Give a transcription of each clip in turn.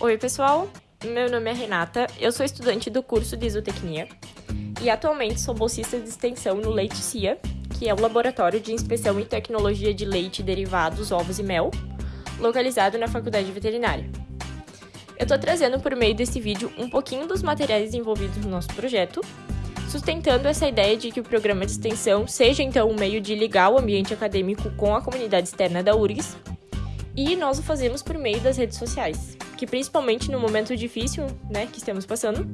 Oi, pessoal. Meu nome é Renata, eu sou estudante do curso de Isotecnia e atualmente sou bolsista de extensão no Leite CIA, que é o laboratório de inspeção e tecnologia de leite, derivados, ovos e mel, localizado na Faculdade Veterinária. Eu estou trazendo por meio desse vídeo um pouquinho dos materiais envolvidos no nosso projeto, sustentando essa ideia de que o programa de extensão seja então um meio de ligar o ambiente acadêmico com a comunidade externa da URGS, e nós o fazemos por meio das redes sociais, que principalmente no momento difícil né, que estamos passando,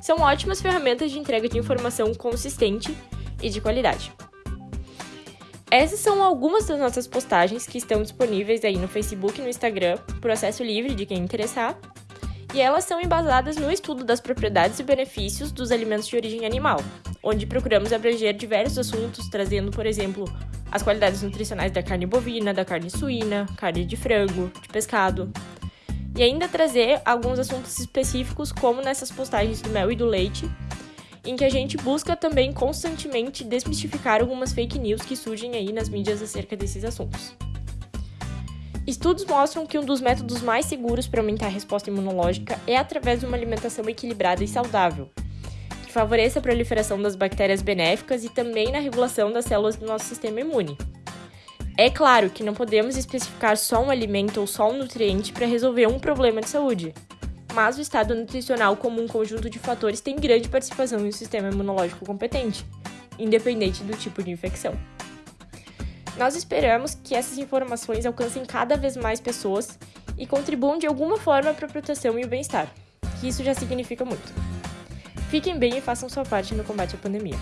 são ótimas ferramentas de entrega de informação consistente e de qualidade. Essas são algumas das nossas postagens que estão disponíveis aí no Facebook e no Instagram, por acesso livre de quem interessar, e elas são embasadas no estudo das propriedades e benefícios dos alimentos de origem animal, onde procuramos abranger diversos assuntos, trazendo, por exemplo, as qualidades nutricionais da carne bovina, da carne suína, carne de frango, de pescado. E ainda trazer alguns assuntos específicos, como nessas postagens do mel e do leite, em que a gente busca também constantemente desmistificar algumas fake news que surgem aí nas mídias acerca desses assuntos. Estudos mostram que um dos métodos mais seguros para aumentar a resposta imunológica é através de uma alimentação equilibrada e saudável, que favoreça a proliferação das bactérias benéficas e também na regulação das células do nosso sistema imune. É claro que não podemos especificar só um alimento ou só um nutriente para resolver um problema de saúde, mas o estado nutricional como um conjunto de fatores tem grande participação em um sistema imunológico competente, independente do tipo de infecção. Nós esperamos que essas informações alcancem cada vez mais pessoas e contribuam de alguma forma para a proteção e o bem-estar, que isso já significa muito. Fiquem bem e façam sua parte no combate à pandemia.